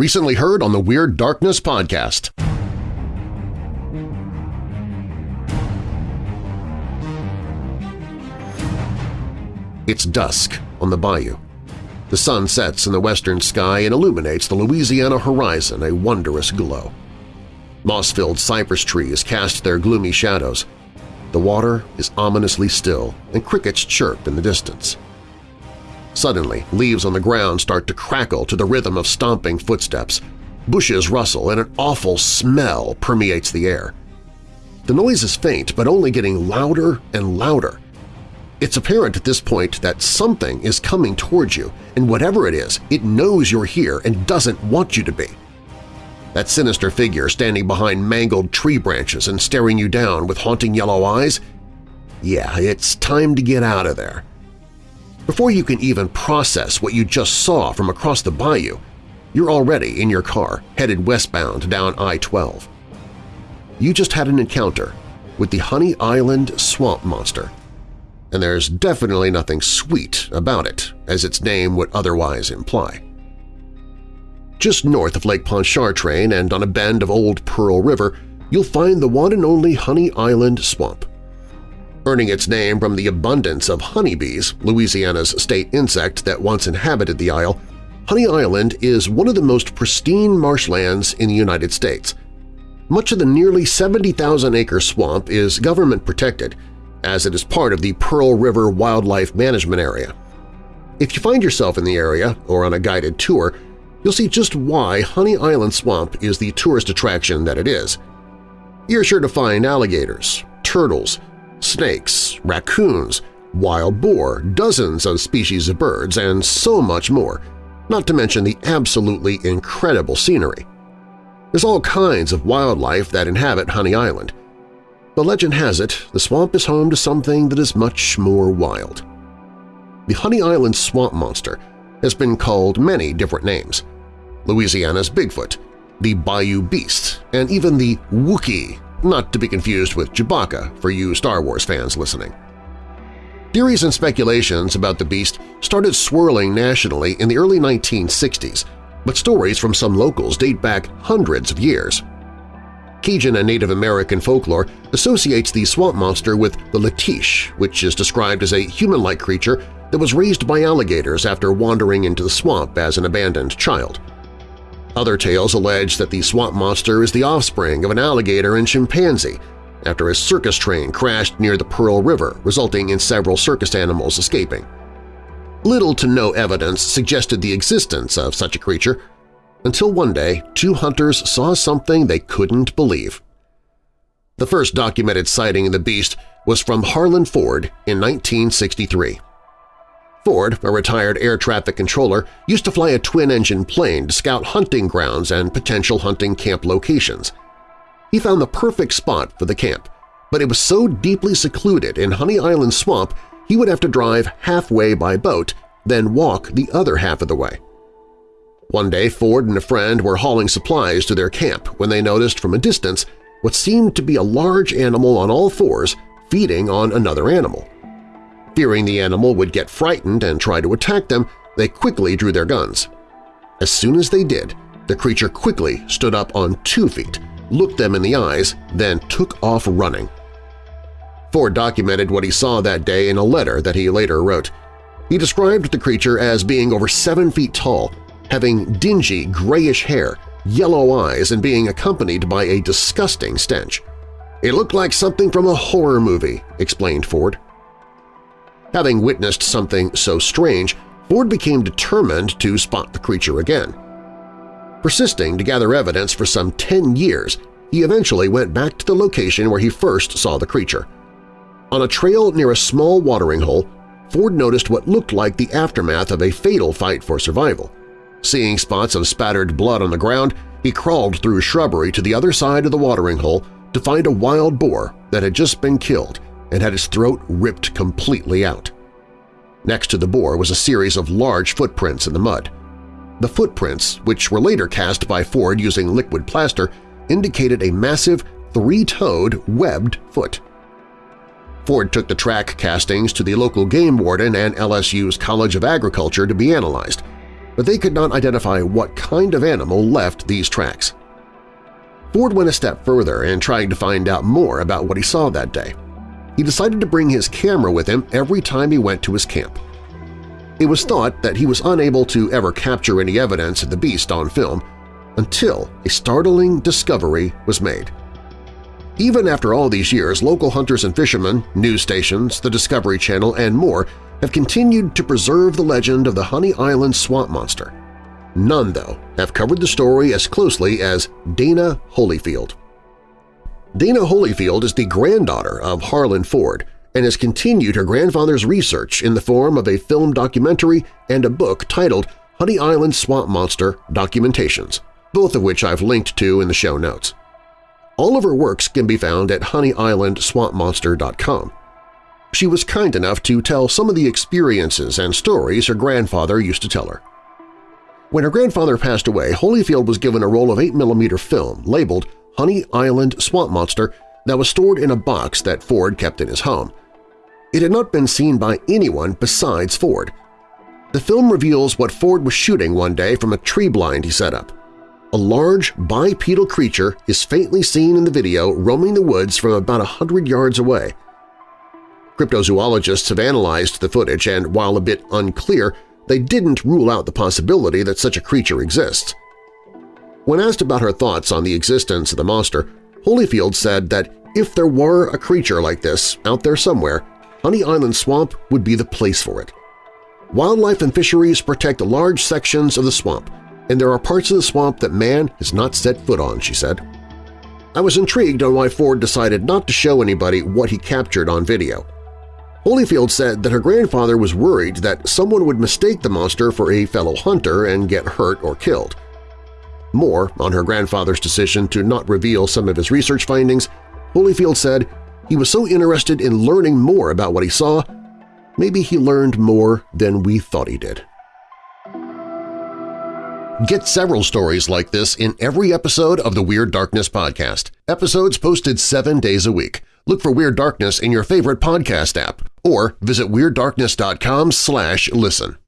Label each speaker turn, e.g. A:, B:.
A: recently heard on the Weird Darkness podcast. It's dusk on the bayou. The sun sets in the western sky and illuminates the Louisiana horizon a wondrous glow. Moss-filled cypress trees cast their gloomy shadows. The water is ominously still, and crickets chirp in the distance. Suddenly, leaves on the ground start to crackle to the rhythm of stomping footsteps. Bushes rustle and an awful smell permeates the air. The noise is faint but only getting louder and louder. It's apparent at this point that something is coming towards you, and whatever it is, it knows you're here and doesn't want you to be. That sinister figure standing behind mangled tree branches and staring you down with haunting yellow eyes? Yeah, it's time to get out of there. Before you can even process what you just saw from across the bayou, you're already in your car, headed westbound down I-12. You just had an encounter with the Honey Island Swamp Monster, and there's definitely nothing sweet about it, as its name would otherwise imply. Just north of Lake Pontchartrain and on a bend of Old Pearl River, you'll find the one and only Honey Island Swamp. Earning its name from the abundance of honeybees, Louisiana's state insect that once inhabited the isle, Honey Island is one of the most pristine marshlands in the United States. Much of the nearly 70,000-acre swamp is government-protected, as it is part of the Pearl River Wildlife Management Area. If you find yourself in the area or on a guided tour, you'll see just why Honey Island Swamp is the tourist attraction that it is. You're sure to find alligators, turtles, snakes, raccoons, wild boar, dozens of species of birds, and so much more, not to mention the absolutely incredible scenery. There's all kinds of wildlife that inhabit Honey Island, but legend has it the swamp is home to something that is much more wild. The Honey Island Swamp Monster has been called many different names. Louisiana's Bigfoot, the Bayou Beast, and even the Wookiee, not to be confused with Chewbacca for you Star Wars fans listening. Theories and speculations about the beast started swirling nationally in the early 1960s, but stories from some locals date back hundreds of years. Cajun and Native American folklore associates the swamp monster with the Letiche, which is described as a human-like creature that was raised by alligators after wandering into the swamp as an abandoned child. Other tales allege that the swamp monster is the offspring of an alligator and chimpanzee after a circus train crashed near the Pearl River, resulting in several circus animals escaping. Little to no evidence suggested the existence of such a creature, until one day two hunters saw something they couldn't believe. The first documented sighting of the beast was from Harlan Ford in 1963. Ford, a retired air traffic controller, used to fly a twin-engine plane to scout hunting grounds and potential hunting camp locations. He found the perfect spot for the camp, but it was so deeply secluded in Honey Island Swamp he would have to drive halfway by boat, then walk the other half of the way. One day Ford and a friend were hauling supplies to their camp when they noticed from a distance what seemed to be a large animal on all fours feeding on another animal. Fearing the animal would get frightened and try to attack them, they quickly drew their guns. As soon as they did, the creature quickly stood up on two feet, looked them in the eyes, then took off running. Ford documented what he saw that day in a letter that he later wrote. He described the creature as being over seven feet tall having dingy, grayish hair, yellow eyes, and being accompanied by a disgusting stench. It looked like something from a horror movie, explained Ford. Having witnessed something so strange, Ford became determined to spot the creature again. Persisting to gather evidence for some 10 years, he eventually went back to the location where he first saw the creature. On a trail near a small watering hole, Ford noticed what looked like the aftermath of a fatal fight for survival. Seeing spots of spattered blood on the ground, he crawled through shrubbery to the other side of the watering hole to find a wild boar that had just been killed and had his throat ripped completely out. Next to the boar was a series of large footprints in the mud. The footprints, which were later cast by Ford using liquid plaster, indicated a massive, three-toed, webbed foot. Ford took the track castings to the local game warden and LSU's College of Agriculture to be analyzed, but they could not identify what kind of animal left these tracks. Ford went a step further in trying to find out more about what he saw that day. He decided to bring his camera with him every time he went to his camp. It was thought that he was unable to ever capture any evidence of the beast on film until a startling discovery was made. Even after all these years, local hunters and fishermen, news stations, the Discovery Channel, and more have continued to preserve the legend of the Honey Island swamp monster. None, though, have covered the story as closely as Dana Holyfield. Dana Holyfield is the granddaughter of Harlan Ford and has continued her grandfather's research in the form of a film documentary and a book titled Honey Island Swamp Monster Documentations, both of which I've linked to in the show notes. All of her works can be found at honeyislandswampmonster.com. She was kind enough to tell some of the experiences and stories her grandfather used to tell her. When her grandfather passed away, Holyfield was given a roll of 8mm film labeled Honey Island Swamp Monster that was stored in a box that Ford kept in his home. It had not been seen by anyone besides Ford. The film reveals what Ford was shooting one day from a tree blind he set up. A large bipedal creature is faintly seen in the video roaming the woods from about a hundred yards away. Cryptozoologists have analyzed the footage and, while a bit unclear, they didn't rule out the possibility that such a creature exists. When asked about her thoughts on the existence of the monster, Holyfield said that if there were a creature like this out there somewhere, Honey Island Swamp would be the place for it. Wildlife and fisheries protect large sections of the swamp, and there are parts of the swamp that man has not set foot on, she said. I was intrigued on why Ford decided not to show anybody what he captured on video. Holyfield said that her grandfather was worried that someone would mistake the monster for a fellow hunter and get hurt or killed. More on her grandfather's decision to not reveal some of his research findings, Holyfield said he was so interested in learning more about what he saw, maybe he learned more than we thought he did. Get several stories like this in every episode of the Weird Darkness podcast. Episodes posted seven days a week. Look for Weird Darkness in your favorite podcast app or visit WeirdDarkness.com listen.